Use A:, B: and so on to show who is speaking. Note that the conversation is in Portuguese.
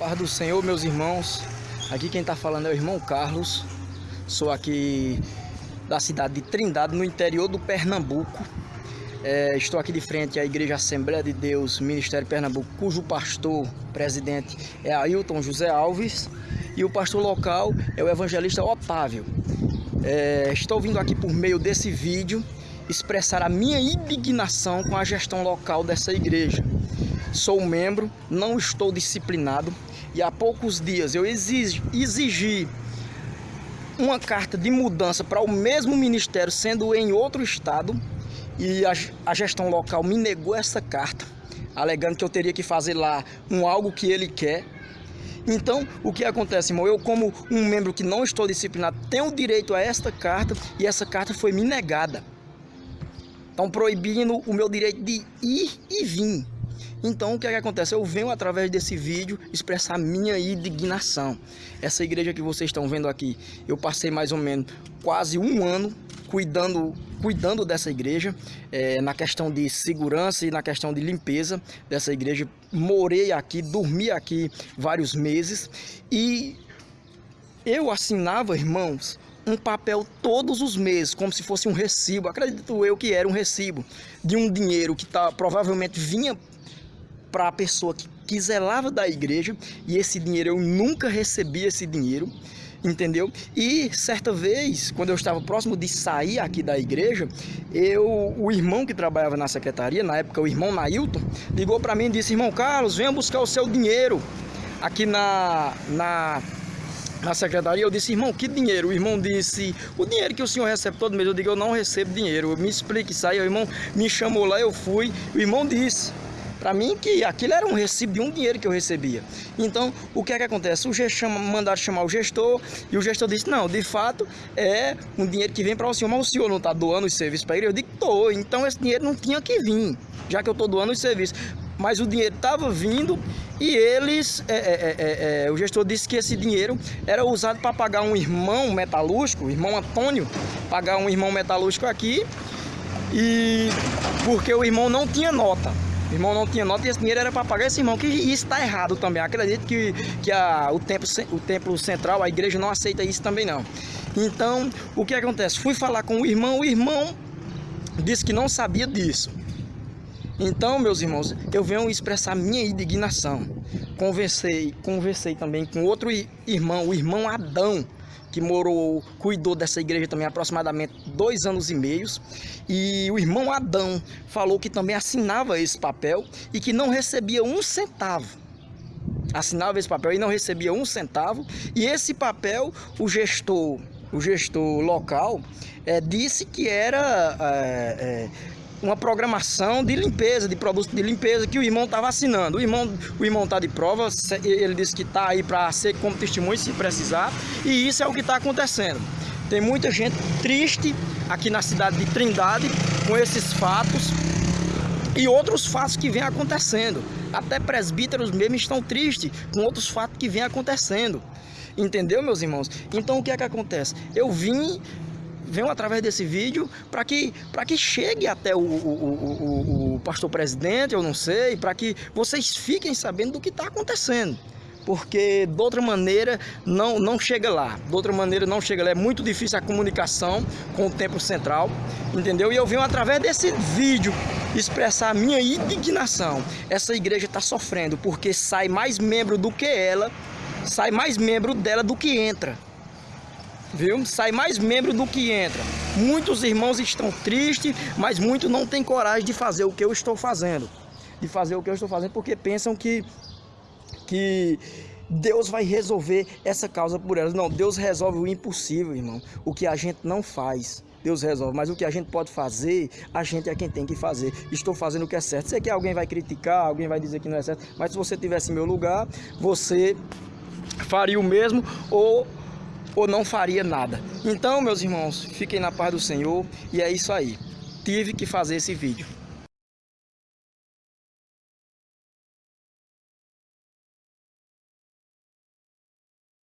A: Paz do Senhor, meus irmãos. Aqui quem está falando é o irmão Carlos. Sou aqui da cidade de Trindade, no interior do Pernambuco. É, estou aqui de frente à Igreja Assembleia de Deus, Ministério Pernambuco, cujo pastor, presidente, é Ailton José Alves. E o pastor local é o evangelista Otávio. É, estou vindo aqui por meio desse vídeo expressar a minha indignação com a gestão local dessa igreja. Sou membro, não estou disciplinado, e há poucos dias eu exigi, uma carta de mudança para o mesmo ministério, sendo em outro estado, e a, a gestão local me negou essa carta, alegando que eu teria que fazer lá um algo que ele quer. Então, o que acontece, irmão? Eu, como um membro que não estou disciplinado, tenho direito a esta carta e essa carta foi me negada. Estão proibindo o meu direito de ir e vir. Então o que, é que acontece? Eu venho através desse vídeo expressar minha indignação. Essa igreja que vocês estão vendo aqui, eu passei mais ou menos quase um ano cuidando, cuidando dessa igreja, é, na questão de segurança e na questão de limpeza dessa igreja. Morei aqui, dormi aqui vários meses e eu assinava, irmãos, um papel todos os meses, como se fosse um recibo. Acredito eu que era um recibo de um dinheiro que tá, provavelmente vinha para a pessoa que, que zelava da igreja e esse dinheiro eu nunca recebi esse dinheiro entendeu? E certa vez, quando eu estava próximo de sair aqui da igreja, eu, o irmão que trabalhava na secretaria, na época o irmão Nailton, ligou para mim e disse: "Irmão Carlos, venha buscar o seu dinheiro aqui na na na secretaria, eu disse, irmão, que dinheiro? O irmão disse, o dinheiro que o senhor recebe todo mês. Eu digo, eu não recebo dinheiro. Me explique isso aí. O irmão me chamou lá, eu fui. O irmão disse, para mim que aquilo era um recibo de um dinheiro que eu recebia. Então, o que é que acontece? O gestor mandaram chamar o gestor e o gestor disse: "Não, de fato é um dinheiro que vem para o senhor, mas o senhor não está doando os serviços para ele". Eu digo: "Tô". Então esse dinheiro não tinha que vir, já que eu estou doando os serviços. Mas o dinheiro estava vindo e eles, é, é, é, é, o gestor disse que esse dinheiro era usado para pagar um irmão metalúrgico, o irmão Antônio, pagar um irmão metalúrgico aqui e porque o irmão não tinha nota. O irmão não tinha nota e esse dinheiro era para pagar esse irmão, que isso está errado também. Acredito que, que a, o, templo, o templo central, a igreja não aceita isso também não. Então, o que acontece? Fui falar com o irmão, o irmão disse que não sabia disso. Então, meus irmãos, eu venho expressar minha indignação. Conversei, conversei também com outro irmão, o irmão Adão, que morou, cuidou dessa igreja também aproximadamente dois anos e meios. E o irmão Adão falou que também assinava esse papel e que não recebia um centavo. Assinava esse papel e não recebia um centavo. E esse papel, o gestor, o gestor local, é, disse que era é, é, uma programação de limpeza, de produtos de limpeza que o irmão estava assinando. O irmão o irmão está de prova, ele disse que está aí para ser como testemunho se precisar, e isso é o que está acontecendo. Tem muita gente triste aqui na cidade de Trindade com esses fatos e outros fatos que vêm acontecendo. Até presbíteros mesmo estão tristes com outros fatos que vêm acontecendo. Entendeu, meus irmãos? Então o que é que acontece? Eu vim venham através desse vídeo para que, que chegue até o, o, o, o pastor presidente, eu não sei, para que vocês fiquem sabendo do que está acontecendo porque de outra maneira não, não chega lá, de outra maneira não chega lá, é muito difícil a comunicação com o templo central, entendeu? E eu venho através desse vídeo expressar a minha indignação. Essa igreja está sofrendo porque sai mais membro do que ela, sai mais membro dela do que entra viu? Sai mais membro do que entra. Muitos irmãos estão tristes, mas muitos não têm coragem de fazer o que eu estou fazendo. De fazer o que eu estou fazendo porque pensam que, que Deus vai resolver essa causa por elas. Não, Deus resolve o impossível, irmão. O que a gente não faz. Deus resolve, mas o que a gente pode fazer, a gente é quem tem que fazer. Estou fazendo o que é certo. Sei que alguém vai criticar, alguém vai dizer que não é certo, mas se você tivesse em meu lugar, você faria o mesmo ou ou não faria nada. Então, meus irmãos, fiquem na paz do Senhor e é isso aí. Tive que fazer esse vídeo.